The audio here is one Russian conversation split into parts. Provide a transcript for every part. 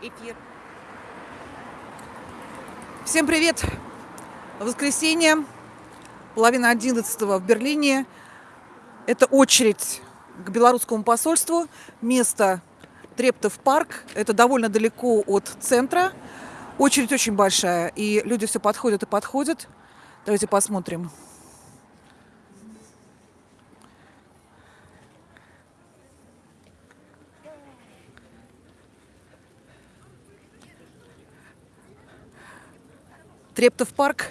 эфир. Всем привет! Воскресенье, половина одиннадцатого в Берлине. Это очередь к белорусскому посольству. Место Трептов парк. Это довольно далеко от центра. Очередь очень большая, и люди все подходят и подходят. Давайте посмотрим. Трептов парк.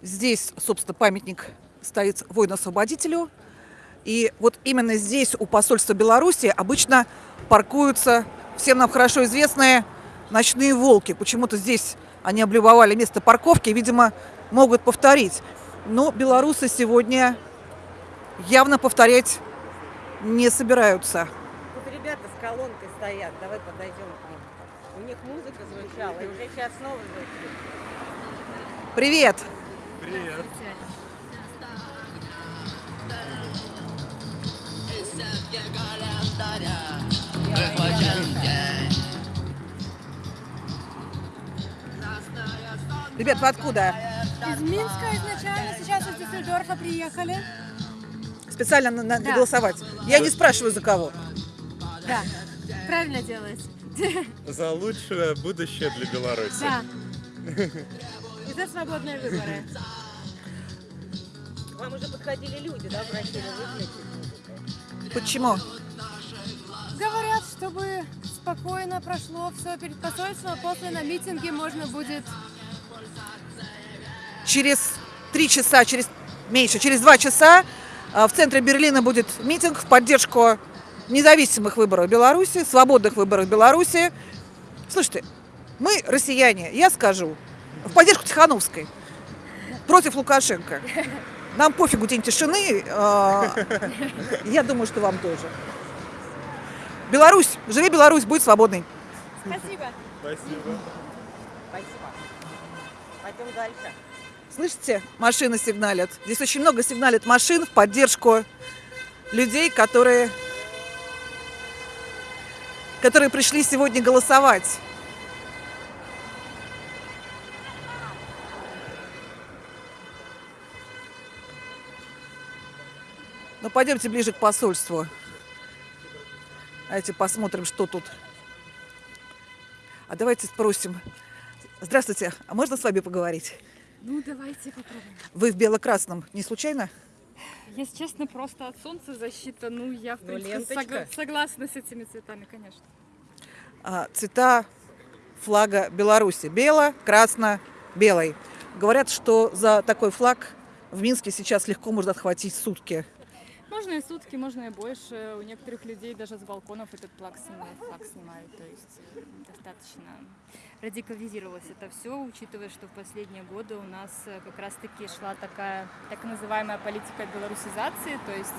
Здесь, собственно, памятник стоит воину-освободителю. И вот именно здесь, у посольства Беларуси, обычно паркуются всем нам хорошо известные ночные волки. Почему-то здесь они облюбовали место парковки, видимо, могут повторить. Но белорусы сегодня явно повторять не собираются. Тут ребята с колонкой стоят, давай подойдем к ним. У них музыка звучала, и уже сейчас снова звучит. Привет! Привет. Ребят, вы откуда? Из Минска изначально, сейчас из Дюссельдорфа приехали. Специально на, на- Да. голосовать. Я не спрашиваю за кого. Да, правильно делаете. За лучшее будущее для Беларуси. Да. За свободные выборы. Вам уже подходили люди, да, просили выключить. Почему? Говорят, чтобы спокойно прошло все перед посольством, а после на митинге можно будет... Через три часа, через меньше, через два часа а, в центре Берлина будет митинг в поддержку независимых выборов Беларуси, свободных выборов Беларуси. Слушайте, мы россияне, я скажу, в поддержку Тихановской, против Лукашенко. Нам пофигу день тишины, а, я думаю, что вам тоже. Беларусь, живи Беларусь, будь свободной. Спасибо. Спасибо. Спасибо. Пойдем дальше. Слышите, машины сигналят. Здесь очень много сигналит машин в поддержку людей, которые, которые пришли сегодня голосовать. Ну, пойдемте ближе к посольству. Давайте посмотрим, что тут. А давайте спросим. Здравствуйте, а можно с вами поговорить? Ну, давайте попробуем. Вы в бело-красном не случайно? Если честно, просто от солнца защита. Ну, я, в Ну, принципе, согла- согласна с этими цветами, конечно. А, цвета флага Беларуси. Бело, красно, белый. Говорят, что за такой флаг в Минске сейчас легко можно отхватить сутки. Можно и сутки, можно и больше. У некоторых людей даже с балконов этот флаг снимают, флаг снимают. То есть достаточно радикализировалось это все, учитывая, что в последние годы у нас э, как раз-таки шла такая так называемая политика белорусизации, то есть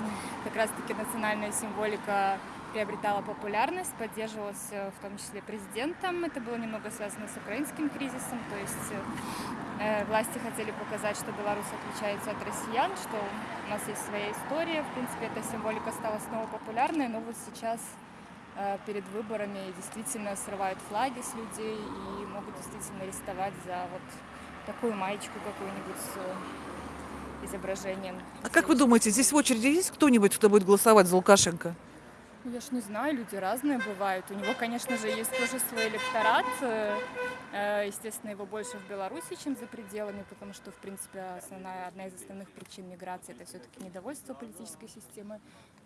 как раз-таки национальная символика приобретала популярность, поддерживалась э, в том числе президентом. Это было немного связано с украинским кризисом, то есть э, власти хотели показать, что Беларусь отличается от россиян, что у нас есть своя история. В принципе, эта символика стала снова популярной, но вот сейчас э, перед выборами действительно срывают флаги с людей и могут действительно арестовать за вот такую маечку какую-нибудь с э, изображением. А как вы думаете, здесь в очереди есть кто-нибудь, кто будет голосовать за Лукашенко? Ну, Я ж не знаю, люди разные бывают. У него, конечно же, есть тоже свой электорат. Э, э, Естественно, его больше в Беларуси, чем за пределами, потому что, в принципе, основная, одна из основных причин миграции – это все-таки недовольство политической системой.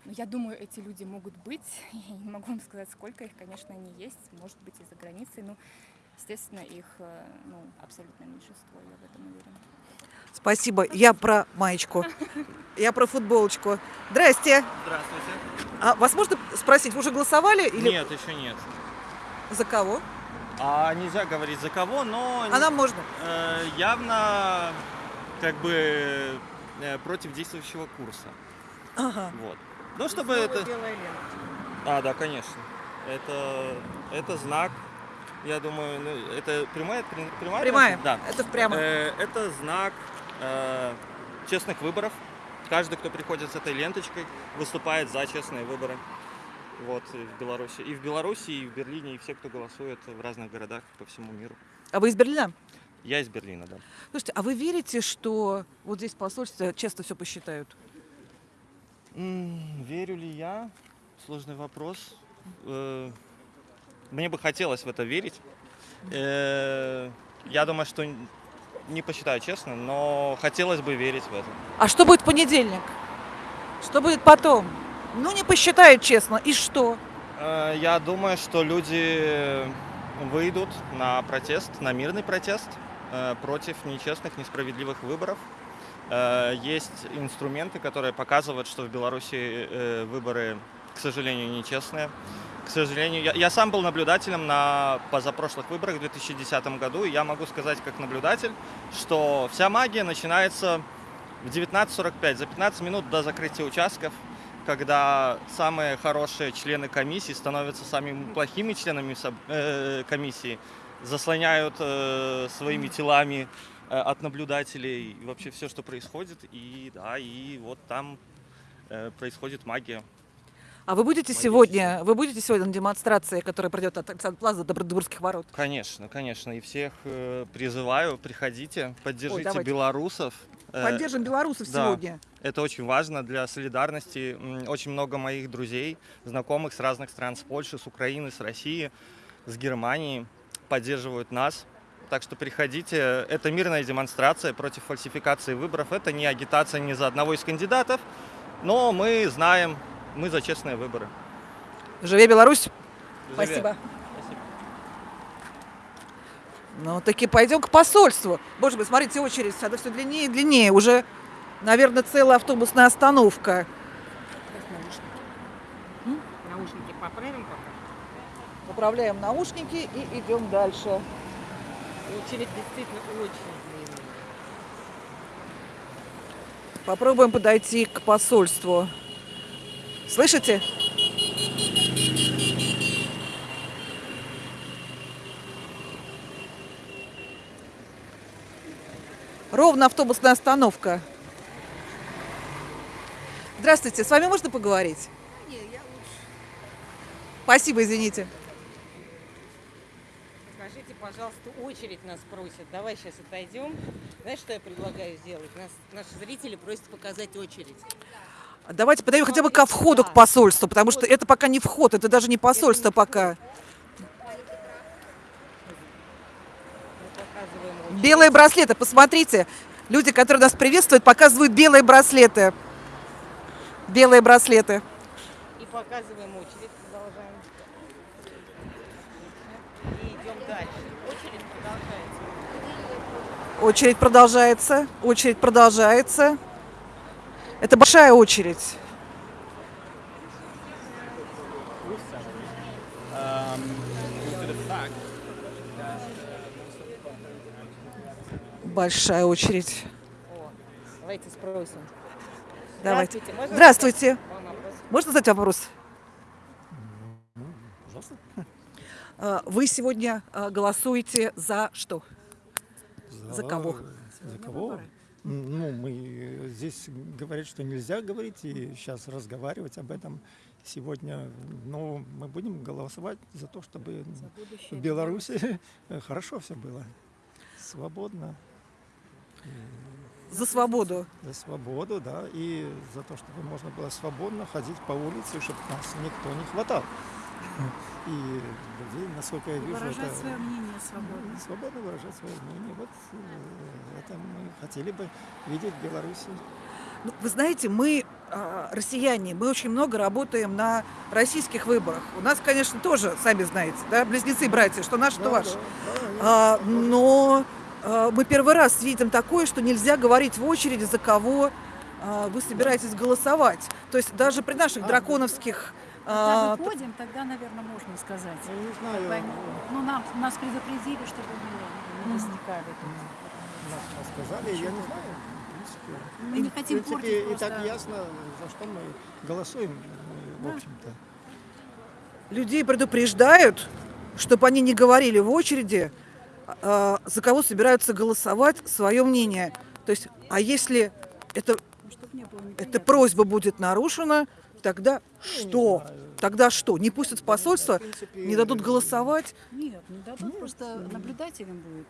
Но я думаю, эти люди могут быть. Я не могу вам сказать, сколько их, конечно, они есть. Может быть, и за границей. Ну, естественно, их э, ну, абсолютное меньшинство, я в этом уверена. Спасибо. Я про маечку. Я про футболочку. Здрасте. Здравствуйте. А вас можно спросить, вы уже голосовали или Нет, еще нет. за кого? А нельзя говорить за кого, но А нам можно. э, явно как бы э, против действующего курса. Ага. Вот. Ну, чтобы Снова это... А, да, конечно. Это, это знак. Я думаю, ну, это прямая, прямая? Прямая. Да. Это прямо. Э, это знак э, честных выборов. Каждый, кто приходит с этой ленточкой, выступает за честные выборы. вот, и в Беларуси. И в Беларуси, и в Берлине, и все, кто голосует в разных городах по всему миру. А вы из Берлина? Я из Берлина, да. Слушайте, а вы верите, что вот здесь в посольстве честно все посчитают? М, Верю ли я? Сложный вопрос. Э, Мне бы хотелось в это верить. Э, Я думаю, что не посчитаю честно, но хотелось бы верить в это. А что будет в понедельник? Что будет потом? Ну, не посчитают честно. И что? Э, Я думаю, что люди выйдут на протест, на мирный протест э, против нечестных, несправедливых выборов. Э, Есть инструменты, которые показывают, что в Беларуси выборы, к сожалению, нечестные. К сожалению, я, я сам был наблюдателем на позапрошлых выборах в 2010 году, и я могу сказать как наблюдатель, что вся магия начинается в 19.45, за 15 минут до закрытия участков, когда самые хорошие члены комиссии становятся самыми плохими членами э, комиссии, заслоняют э, своими телами э, от наблюдателей вообще все, что происходит. И да, и вот там э, происходит магия. А вы будете Магически. сегодня, вы будете сегодня на демонстрации, которая пройдет от Александра Плаза до Бранденбургских ворот? Конечно, конечно. И всех э, призываю, приходите, поддержите давайте. белорусов. Э, Поддержим белорусов да. сегодня. Это очень важно для солидарности. Очень много моих друзей, знакомых с разных стран, с Польши, с Украины, с России, с Германии, поддерживают нас. Так что приходите. Это мирная демонстрация против фальсификации выборов. Это не агитация ни за одного из кандидатов, но мы знаем, мы за честные выборы. Живе Беларусь! Живе. Спасибо. Ну, таки пойдем к посольству. Боже мой, смотрите, очередь, она все длиннее и длиннее. Уже, наверное, целая автобусная остановка. Наушники поправим пока. Поправляем наушники и идем дальше. Очередь действительно очень длинная. Попробуем подойти к посольству. Слышите? Ровно автобусная остановка. Здравствуйте, с вами можно поговорить? Спасибо, извините. Скажите, пожалуйста, очередь нас просят. Давай сейчас отойдем. Знаешь, что я предлагаю сделать? Нас, наши зрители просят показать очередь. Давайте подойдем хотя бы ко входу к посольству, потому что это пока не вход, это даже не посольство пока. Белые браслеты, посмотрите. Люди, которые нас приветствуют, показывают белые браслеты. Белые браслеты. И показываем очередь. Продолжаем. И идем дальше. Очередь продолжается. Очередь продолжается. Очередь продолжается. Это большая очередь. Большая очередь. Давайте спросим. Давайте. Здравствуйте. Можно Здравствуйте. задать вам вопрос? Можно задать вопрос? А, Вы сегодня а, голосуете за что? За кого? За кого? Ну, мы здесь говорят, что нельзя говорить и сейчас разговаривать об этом сегодня. Но мы будем голосовать за то, чтобы в Беларуси хорошо все было. Свободно. За свободу. За свободу, да, и за то, чтобы можно было свободно ходить по улице, чтобы нас никто не хватал. И людей, насколько я вижу, Выражать это... свое мнение свободно. Свободно выражать свое мнение. Вот э, это мы хотели бы видеть в Беларуси. Ну, Вы знаете, мы, а, россияне, мы очень много работаем на российских выборах. У нас, конечно, тоже, сами знаете, да, близнецы-братья, что наш, что ваш. А, но а, мы первый раз видим такое, что нельзя говорить в очереди, за кого а, вы собираетесь голосовать. То есть даже при наших драконовских... Когда а, выходим, тогда, наверное, можно сказать. Ну, не знаю, они- Ну, нам, нас предупредили, чтобы мы не возникали. нас сказали, я не знаю. в принципе. Мы не хотим В принципе, портить и так ясно, за что мы голосуем, в общем-то. людей предупреждают, чтобы они не говорили в очереди, а, за кого собираются голосовать, свое мнение. То есть, а если это, было эта просьба будет нарушена, Тогда что? Тогда что? Не пустят в посольство, не дадут голосовать? Нет, не дадут, просто наблюдателем будет.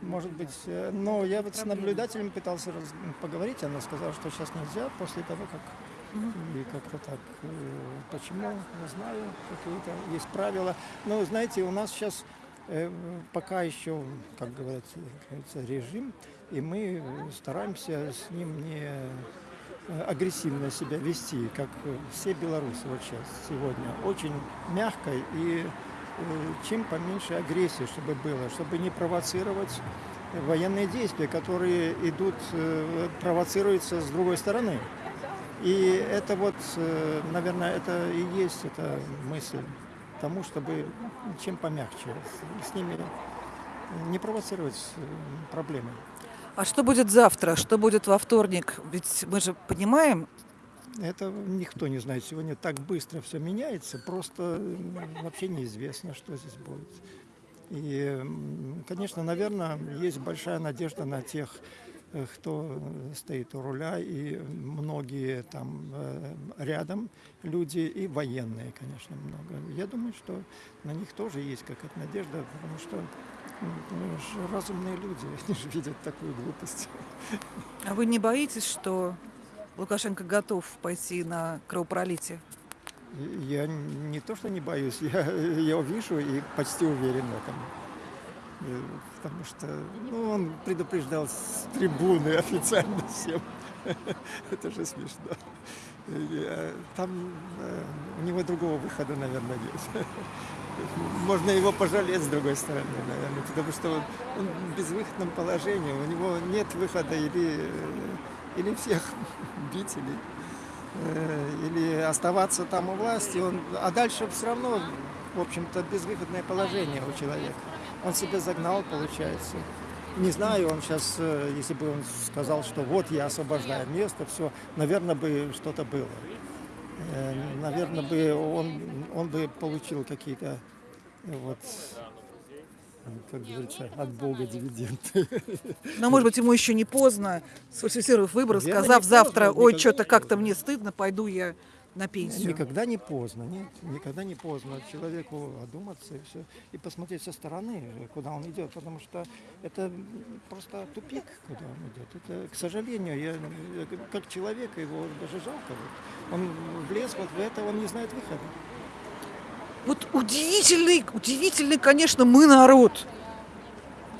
Может быть, э, но я вот с наблюдателем пытался раз- поговорить, она сказала, что сейчас нельзя, после того, как и как-то так. э, Почему? Не знаю, какие-то есть правила. Но, знаете, у нас сейчас э, пока еще, как говорят, э, говорится, режим, и мы э, стараемся с ним не э, агрессивно себя вести, как э, все белорусы вот сейчас, сегодня. Очень мягко и э, чем поменьше агрессии, чтобы было, чтобы не провоцировать военные действия, которые идут, э, провоцируются с другой стороны. И это вот, э, наверное, это и есть эта мысль тому, чтобы чем помягче с, ними не провоцировать э, проблемы. А что будет завтра? Что будет во вторник? Ведь мы же понимаем, Это никто не знает. Сегодня так быстро все меняется, просто вообще неизвестно, что здесь будет. И, конечно, наверное, есть большая надежда на тех, э, кто стоит у руля, и многие там э, рядом люди, и военные, конечно, много. Я думаю, что на них тоже есть какая-то надежда, потому что ну, ж разумные люди, они же видят такую глупость. а вы не боитесь, что Лукашенко готов пойти на кровопролитие? Я не то, что не боюсь, я, я вижу и почти уверен в этом. Потому что ну, он предупреждал с трибуны официально всем. Это же смешно. Э, Там э, у него другого выхода, наверное, нет. Можно его пожалеть с другой стороны, наверное, потому что он он в безвыходном положении, у него нет выхода или, э, или всех бить, или э, или оставаться там у власти, он, а дальше все равно, в общем-то, безвыходное положение у человека. Он себя загнал, получается. Не знаю, он сейчас, если бы он сказал, что вот я освобождаю место, все, наверное, бы что-то было. Э, Наверное, бы он, он бы получил какие-то, э, вот, э, как говорится, от Бога дивиденды. Но, может быть, ему еще не поздно, сфальсифицировав не сказав завтра, ой, что-то как-то поздно». мне стыдно, пойду я на пенсию. Никогда не поздно, нет, никогда не поздно человеку одуматься и все, и посмотреть со стороны, куда он идет, потому что это просто тупик, куда он идет. Это, к сожалению, я, как человек его даже жалко. Вот. Он влез вот в это, он не знает выхода. Вот удивительный, удивительный, конечно, мы народ.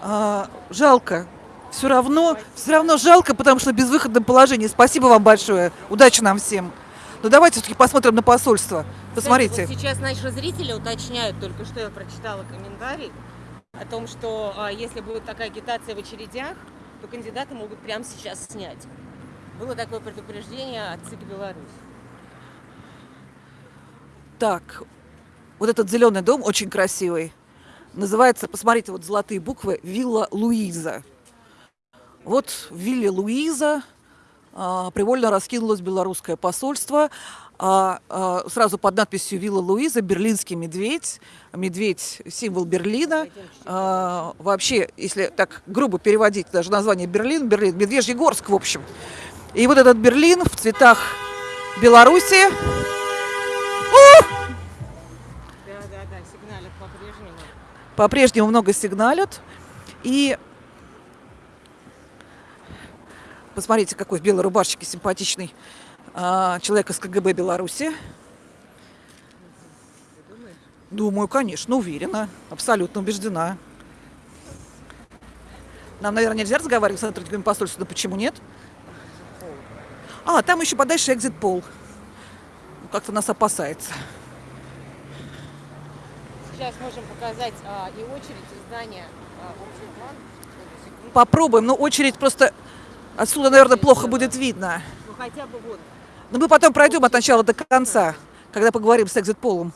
А, жалко. Все равно, все равно жалко, потому что в безвыходном положении. Спасибо вам большое. Удачи нам всем. Но давайте все-таки посмотрим на посольство. Посмотрите. Кстати, вот сейчас наши зрители уточняют, только что я прочитала комментарий о том, что а, если будет такая агитация в очередях, то кандидаты могут прямо сейчас снять. Было такое предупреждение от ЦИК Беларусь. Так, вот этот зеленый дом очень красивый. Называется, посмотрите, вот золотые буквы, Вилла Луиза. Вот в вилле Луиза привольно раскинулось белорусское посольство. А, а, сразу под надписью «Вилла Луиза» берлинский медведь. Медведь – символ Берлина. А, вообще, если так грубо переводить даже название Берлин, Берлин – Медвежьегорск, в общем. И вот этот Берлин в цветах Беларуси. Да, да, да, сигналят по-прежнему. по-прежнему много сигналят. И посмотрите, какой в белой рубашечке симпатичный а, человек из КГБ Беларуси. Думаю, конечно, уверена, абсолютно убеждена. Нам, наверное, нельзя разговаривать с сотрудниками посольства, но почему нет? А, там еще подальше экзит пол. Как-то нас опасается. Сейчас можем показать а, и очередь и здания а, общий план. Секунду. Попробуем, но очередь просто отсюда, наверное, плохо будет видно. Ну хотя бы вот. Но мы потом пройдем от начала до конца, когда поговорим с экзит-полом.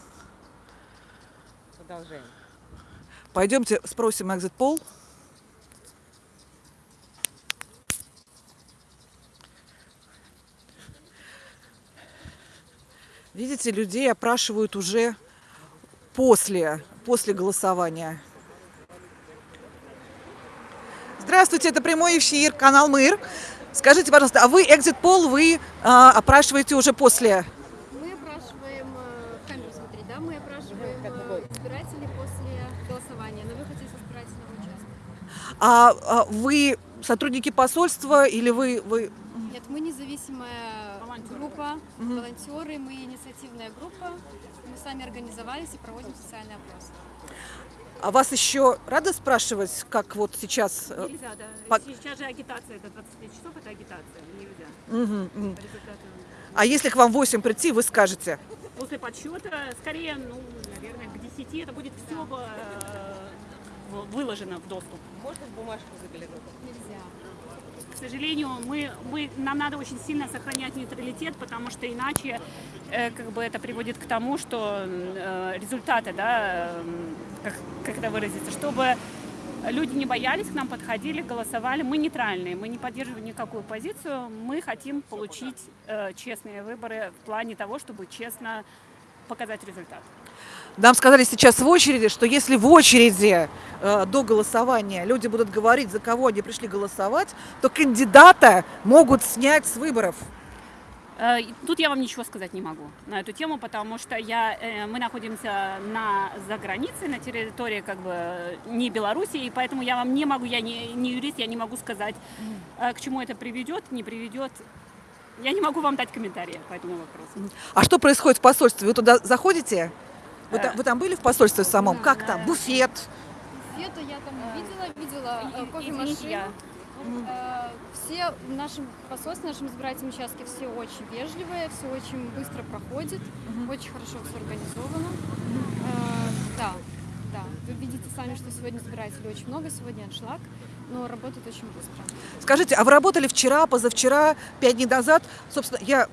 Пойдемте спросим экзит-пол. Видите, людей опрашивают уже после, после голосования. Здравствуйте, это прямой эфир, канал МИР. Скажите, пожалуйста, а вы экзит-пол вы э, опрашиваете уже после? Мы опрашиваем, э, камеру смотри, да, мы опрашиваем э, избирателей после голосования на выходе из избирательного участка. А, а вы сотрудники посольства или вы... вы... Нет, мы независимая волонтеры. группа, волонтеры, мы инициативная группа, мы сами организовались и проводим социальный опрос а вас еще рады спрашивать, как вот сейчас? э, Нельзя, да. По- Сейчас же агитация, это 25 часов, это агитация, нельзя. результатам. А если к вам в 8 прийти, вы скажете? После подсчета, скорее, ну, наверное, к 10 это будет все выложено в доступ. Можно в бумажку заглянуть? Нельзя. К сожалению, мы, мы, нам надо очень сильно сохранять нейтралитет, потому что иначе э, как бы это приводит к тому, что э, результаты, да, э, как, как это выразиться, чтобы люди не боялись, к нам подходили, голосовали. Мы нейтральные, мы не поддерживаем никакую позицию. Мы хотим получить э, честные выборы в плане того, чтобы честно показать результат. Нам сказали сейчас в очереди, что если в очереди э, до голосования люди будут говорить, за кого они пришли голосовать, то кандидата могут снять с выборов. Э, Тут я вам ничего сказать не могу на эту тему, потому что я, э, мы находимся на за границей, на территории как бы не Беларуси, и поэтому я вам не могу, я не, не юрист, я не могу сказать, к чему это приведет, не приведет. Я не могу вам дать комментарии по этому вопросу. А что происходит в посольстве? Вы туда заходите? Вы, там, вы там были в посольстве самом? Да. Как там? Буфет? Света я там видела, видела э, кофемашину. Э, Все в нашем посольстве, в нашем избирательном участке все очень вежливые, все очень быстро проходит, очень хорошо все организовано. Э, Да, да. Вы видите сами, что сегодня избирателей очень много, сегодня аншлаг, но работает очень быстро. Скажите, а вы работали вчера, позавчера, пять дней назад? Собственно, я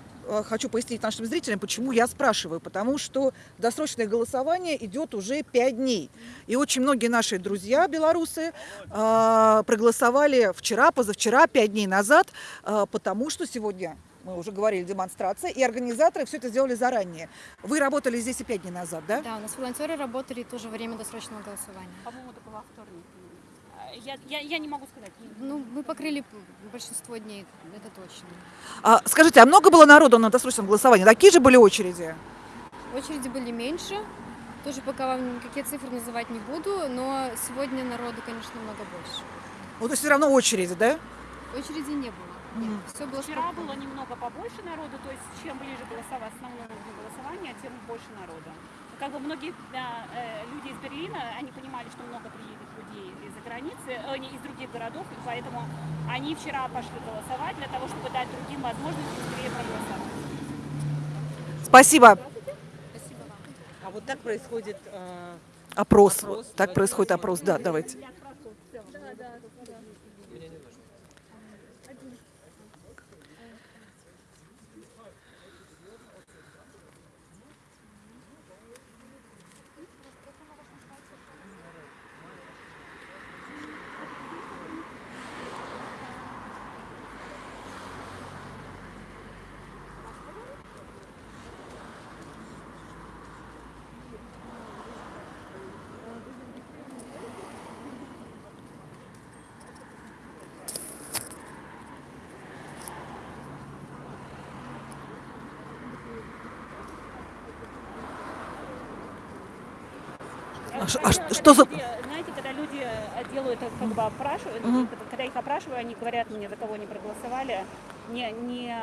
хочу пояснить нашим зрителям, почему я спрашиваю. Потому что досрочное голосование идет уже пять дней. И очень многие наши друзья белорусы э, проголосовали вчера, позавчера, пять дней назад, э, потому что сегодня мы уже говорили, демонстрация, и организаторы все это сделали заранее. Вы работали здесь и пять дней назад, да? Да, у нас волонтеры работали тоже во время досрочного голосования. По-моему, это во вторник. Я, я, я не могу сказать. Ну, мы покрыли большинство дней, это точно. А, скажите, а много было народу на досрочном голосовании? Такие же были очереди? Очереди были меньше. Тоже пока вам никакие цифры называть не буду, но сегодня народу, конечно, много больше. Ну, то есть все равно очереди, да? Очереди не было. Нет, все было Вчера спокойно. было немного побольше народу, то есть чем ближе голосовать основному дню голосования, тем больше народу. Как бы многие да, э, люди из Берлина, они понимали, что много приедет границы, э, не, из других городов, и поэтому они вчера пошли голосовать для того, чтобы дать другим возможность быстрее проголосовать. Спасибо. Спасибо вам. А вот так происходит э, Опрос. Опрос, Так происходит опрос, да, давайте. Когда что за- Знаете, когда люди э, делают, э, как бы опрашивают, ну, когда- когда их опрашиваю, они говорят мне, за кого они проголосовали, не, не,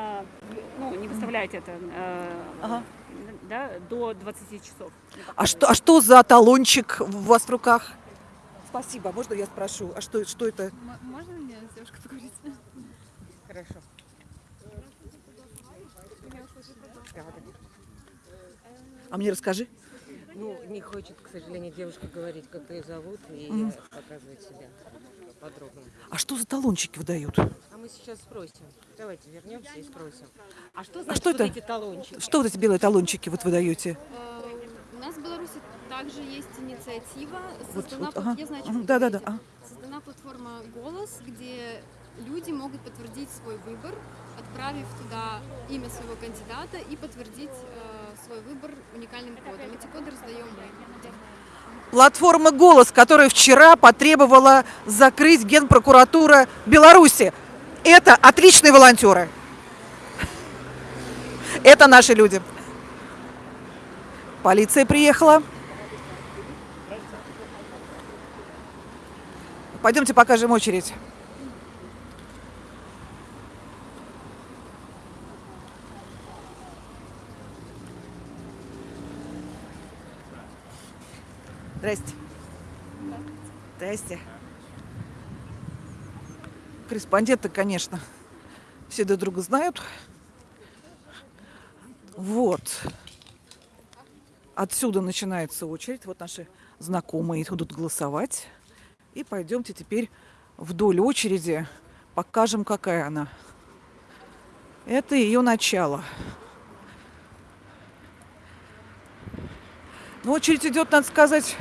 ну, не выставляйте это э, Ага. да, до 20 часов. А что, а что за талончик у вас в руках? Спасибо. Можно я спрошу? А что, что это? Можно мне с девушкой поговорить? Хорошо. А мне расскажи. Ну, не хочет, к сожалению, девушка говорить, как ее зовут, и показывать себя подробно. А что за талончики выдают? А мы сейчас спросим. Давайте вернемся и спросим. А что значит что вот это? эти талончики? Что вот эти белые талончики вот выдаете? Э, У нас в Беларуси также есть инициатива. Создана, вот, плат- ага. я знаю, вы. Создана платформа «Голос», где люди могут подтвердить свой выбор, отправив туда имя своего кандидата и подтвердить э, свой выбор уникальным кодом. Эти коды раздаем мы. Платформа «Голос», которая вчера потребовала закрыть Генпрокуратура Беларуси. Это отличные волонтеры. Это наши люди. Полиция приехала. Пойдемте покажем очередь. Здрасте. Здрасте. Корреспонденты, конечно, все друг друга знают. Вот. Отсюда начинается очередь. Вот наши знакомые будут голосовать. И пойдемте теперь вдоль очереди, покажем, какая она. Это ее начало. Ну, очередь идет, надо сказать,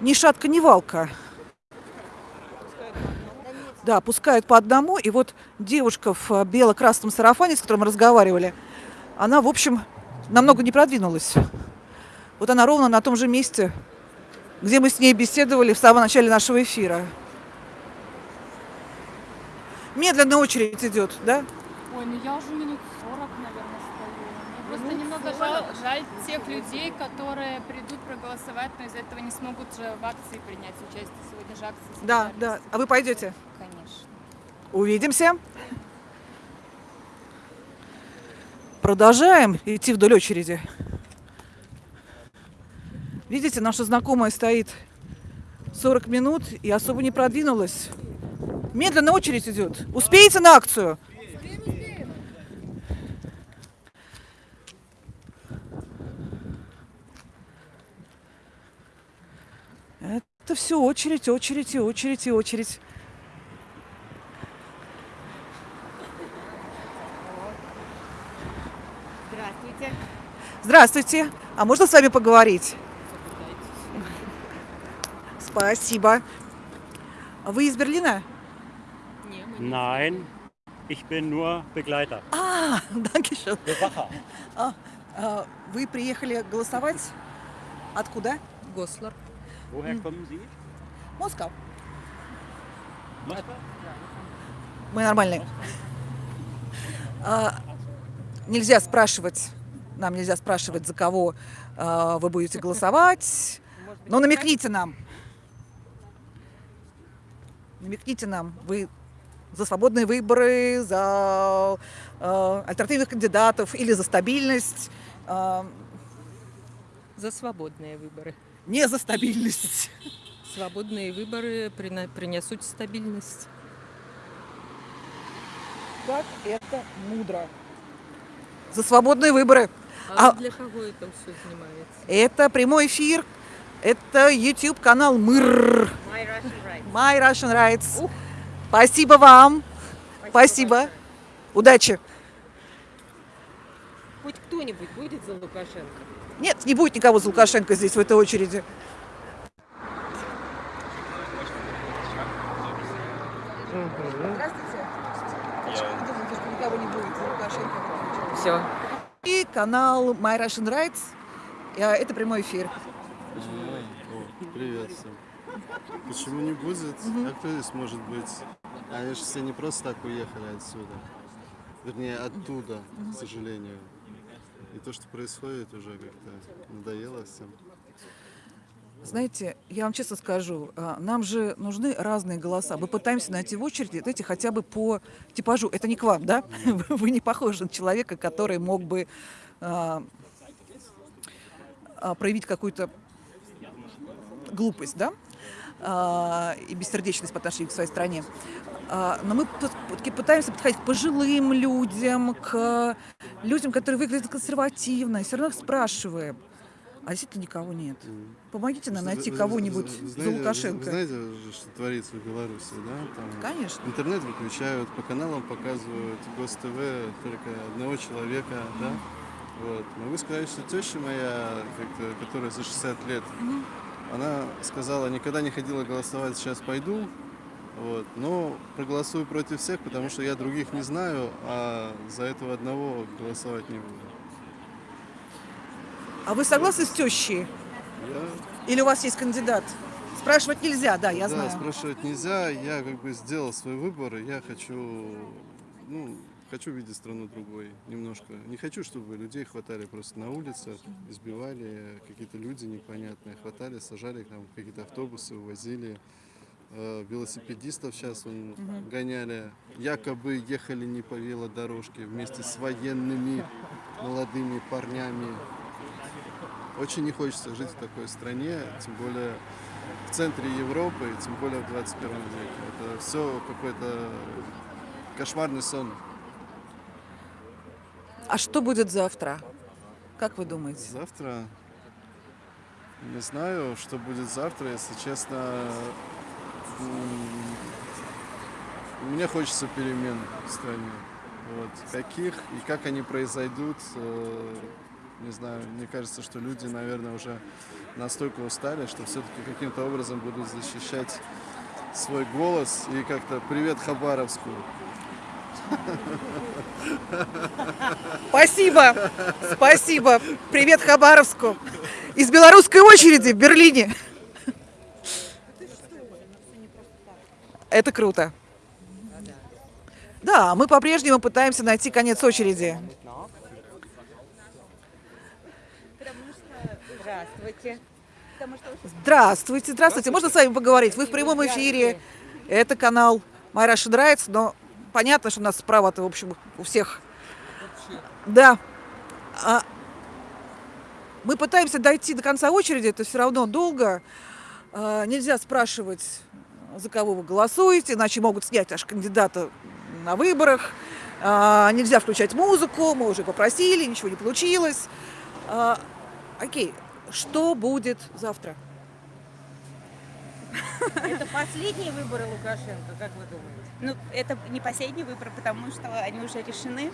ни шатка, ни валка. Да, пускают по одному. И вот девушка в бело-красном сарафане, с которой мы разговаривали, она, в общем, намного не продвинулась. Вот она ровно на том же месте, где мы с ней беседовали в самом начале нашего эфира. Медленно очередь идет, да? Ой, ну я уже минут 40, наверное, просто немного жаль, жаль тех людей, которые придут проголосовать, но из-за этого не смогут же в акции принять участие. Сегодня же акция. Да, да. А вы пойдете? Конечно. Увидимся. Продолжаем идти вдоль очереди. Видите, наша знакомая стоит 40 минут и особо не продвинулась. Медленно очередь идет. Успеете на акцию? Это все очередь, очередь и очередь и очередь. Здравствуйте. Здравствуйте. А можно с вами поговорить? Спасибо. А Вы из Берлина? Nein, ich bin nur Begleiter. А, danke Bewacher. А, Вы приехали голосовать? Откуда? Гослар. Woher kommen Sie? Москва. Moskau? Мы нормальные. А, нельзя спрашивать, нам нельзя спрашивать, за кого а, вы будете голосовать. Но намекните нам. Намекните нам, вы за свободные выборы, за а, альтернативных кандидатов или за стабильность. А, За свободные выборы. Не за стабильность. Свободные выборы принесут стабильность. Как это мудро. За свободные выборы. А, А- для кого это все занимается? Это прямой эфир. Это YouTube канал МЫР. My Russian Right. My Russian Rights. Спасибо вам. Спасибо. Удачи. Хоть кто-нибудь будет за Лукашенко? Нет, не будет никого за Лукашенко здесь в этой очереди. Здравствуйте. Почему вы думаете, что никого не будет за Лукашенко? Все. И канал My Russian Rights. Э, Это прямой эфир. Привет всем. Почему не будет? А кто здесь может быть? Они же все не просто так уехали отсюда. Вернее, оттуда, к сожалению. И то, что происходит, уже как-то надоело всем. Знаете, я вам честно скажу, а, нам же нужны разные голоса. Мы пытаемся найти в очереди, знаете, хотя бы по типажу. Это не к вам, да? Вы не похожи на человека, который мог бы а, а, проявить какую-то глупость, да? А, и бессердечность по отношению к своей стране. А, но мы пытаемся подходить к пожилым людям, к людям, которые выглядят консервативно, все равно их спрашиваем. А действительно никого нет. Помогите нам найти кого-нибудь за Лукашенко. Вы знаете, что творится в Беларуси, да? Там Конечно. Интернет выключают, по каналам показывают Гос-ТВ только одного человека, да? Вот. Могу сказать, что теща моя, которая за 60 лет, она сказала, никогда не ходила голосовать, сейчас пойду, вот, но проголосую против всех, потому что я других не знаю, а за этого одного голосовать не буду. А вы согласны с тещей? Я Или у вас есть кандидат? Спрашивать нельзя, да, я да, знаю. спрашивать нельзя. Я как бы сделал свой выбор, и я хочу, ну, хочу видеть страну другой немножко. Не хочу, чтобы людей хватали просто на улицах, избивали какие-то люди непонятные, хватали, сажали там какие-то автобусы, увозили. Э, велосипедистов сейчас он гоняли. Якобы ехали не по велодорожке вместе с военными молодыми парнями. Очень не хочется жить в такой стране, тем более в центре Европы, тем более в 21 веке. Это все какой-то кошмарный сон. А что будет завтра? Как вы думаете? Завтра не знаю, что будет завтра, если честно. Мне хочется перемен в стране. Вот. Каких и как они произойдут, э, не знаю. Мне кажется, что люди, наверное, уже настолько устали, что все-таки каким-то образом будут защищать свой голос и как-то привет Хабаровску. Спасибо, спасибо. Привет Хабаровску. Из белорусской очереди в Берлине. Это круто. Да, мы по-прежнему пытаемся найти конец очереди. Здравствуйте. Здравствуйте, здравствуйте. Можно с вами поговорить? Вы в прямом эфире. Это канал Майра Шидрайц, но понятно, что у нас справа-то, в общем, у всех. Да. А, мы пытаемся дойти до конца очереди, это все равно долго. А, нельзя спрашивать, за кого вы голосуете, иначе могут снять аж кандидата на выборах. А, нельзя включать музыку, мы уже попросили, ничего не получилось. А, окей, что будет завтра? Это последние выборы Лукашенко, как вы думаете? Ну, это не последний выбор, потому что они уже решены.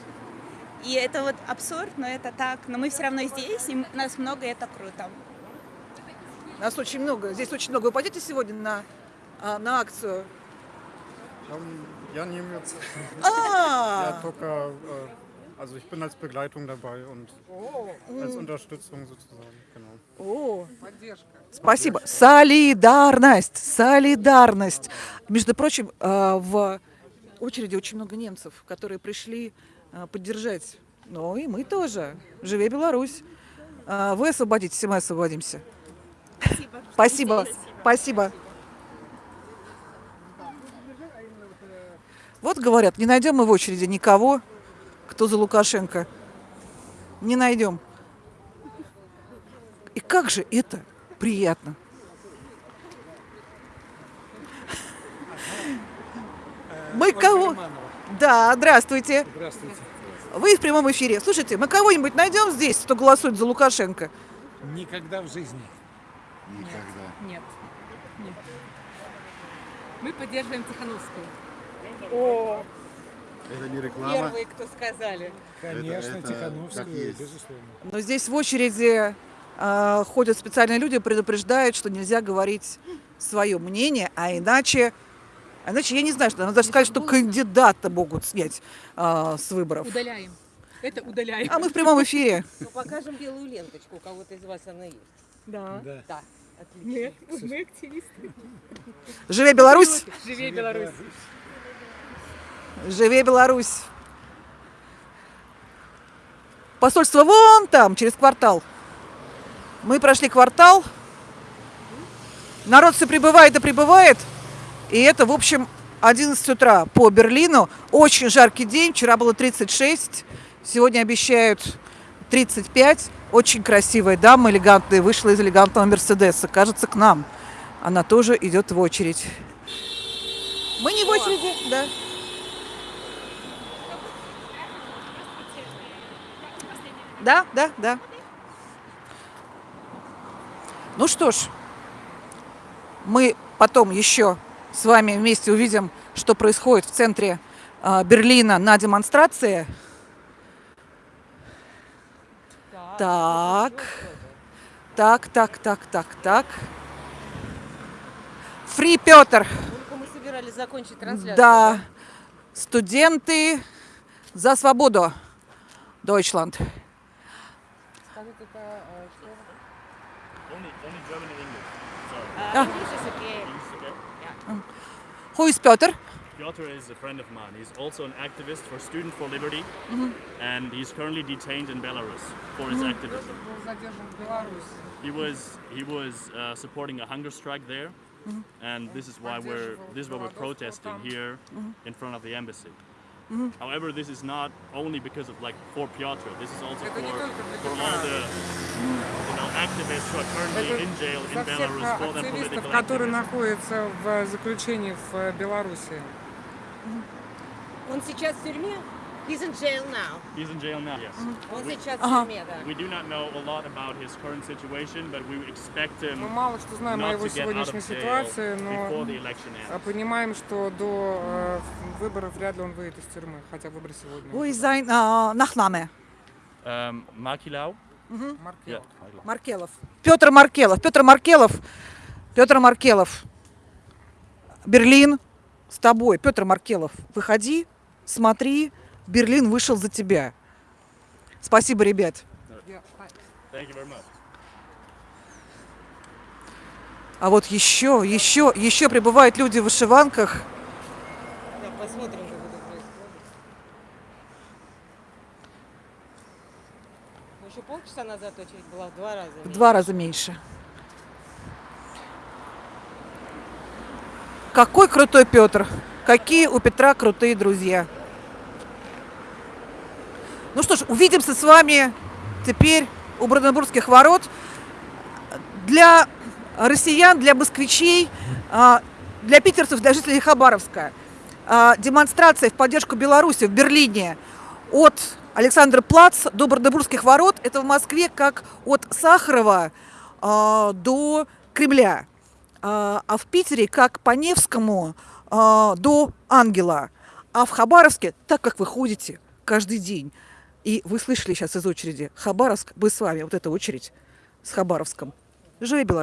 И это вот абсурд, но это так. Но мы все равно здесь, и нас много, и это круто. Нас очень много. Здесь очень много. Вы пойдете сегодня на, а, на акцию? Ja, niemals. А, Ja, только, äh, also ich bin als Begleitung dabei und als Unterstützung sozusagen, genau. О, спасибо. Солидарность, солидарность. Между прочим, а, в очереди очень много немцев, которые пришли а, поддержать. Ну и мы тоже. Живе Беларусь. Вы освободитесь, и мы освободимся. Спасибо. Спасибо. Вот говорят, не найдем мы в очереди никого, кто за Лукашенко. Не найдем. И как же это приятно. Мы кого? Да, здравствуйте. Здравствуйте. Вы в прямом эфире. Слушайте, мы кого-нибудь найдем здесь, кто голосует за Лукашенко? Никогда в жизни. Никогда. Нет. Нет. Мы поддерживаем Тихановскую. О, Это не реклама. первые, кто сказали. Конечно, это как есть. безусловно. Но здесь в очереди а, ходят специальные люди, предупреждают, что нельзя говорить свое мнение, а иначе, а иначе я не знаю, что надо даже сказать, что кандидата могут снять а, с выборов. Удаляем. Это удаляем. А мы в прямом эфире. Ну, покажем белую ленточку, у кого-то из вас она есть. Да. Да. Да, отлично. Нет, мы активисты. Живе Беларусь! Живее Беларусь. Живе Беларусь! Посольство вон там, через квартал. Мы прошли квартал. Народ все прибывает и прибывает. И это, в общем, 11 утра по Берлину. Очень жаркий день. Вчера было 36. Сегодня обещают 35. Очень красивая дама, элегантная, вышла из элегантного Мерседеса. Кажется, к нам. Она тоже идет в очередь. Мы не в очереди, да. Да, да, да. Ну что ж, мы потом еще с вами вместе увидим, что происходит в центре а, Берлина на демонстрации. Так, так, так, так, так, так. Фри Петр. Мы собирались закончить трансляцию. Да. Студенты за свободу. Deutschland. Ah. Yeah. Who is Piotr? Piotr is a friend of mine. He's also an activist for Student for Liberty, mm -hmm. and he's currently detained in Belarus for his mm-hmm. activism. He was he was uh, supporting a hunger strike there, mm -hmm. and this is why we're this is why we're protesting here mm-hmm. in front of the embassy. However, this is not only because of like for Piotr. This is also for, for all the you know activists who are currently Это in jail in Belarus for their political которые находятся в заключении в э, Беларуси. Он сейчас в тюрьме? He's in jail now. He's in jail now. Yes. Он We- сейчас в тюрьме, да. We do not know a lot about his current situation, but we expect him Мы мало что знаем о not его to get out сегодняшней of jail ситуации, before the но election а, ends. понимаем, что до э, выборов вряд ли он выйдет из тюрьмы, хотя выборы сегодня. Wo ist sein Nachname? Um, Makilau? Маркел. Маркелов. Петр Маркелов. Петр Маркелов. Петр Маркелов. Берлин с тобой. Петр Маркелов, выходи, смотри. Берлин вышел за тебя. Спасибо, ребят. А вот еще, еще, еще прибывают люди в вышиванках. Да, посмотрим, как это происходит. Еще полчаса назад очередь была в два раза. В меньше. два раза меньше. Какой крутой Петр. Какие у Петра крутые друзья. Ну что ж, увидимся с вами теперь у Бранденбургских ворот. Для россиян, для москвичей, а, для питерцев, для жителей Хабаровска а, демонстрация в поддержку Беларуси в Берлине от Александра Плац до Бранденбургских ворот. Это в Москве как от Сахарова а, до Кремля. А в Питере как по Невскому до Ангела. А в Хабаровске, так как вы ходите каждый день, и вы слышали сейчас из очереди Хабаровск, мы с вами, вот эта очередь с Хабаровском. Живи Беларусь!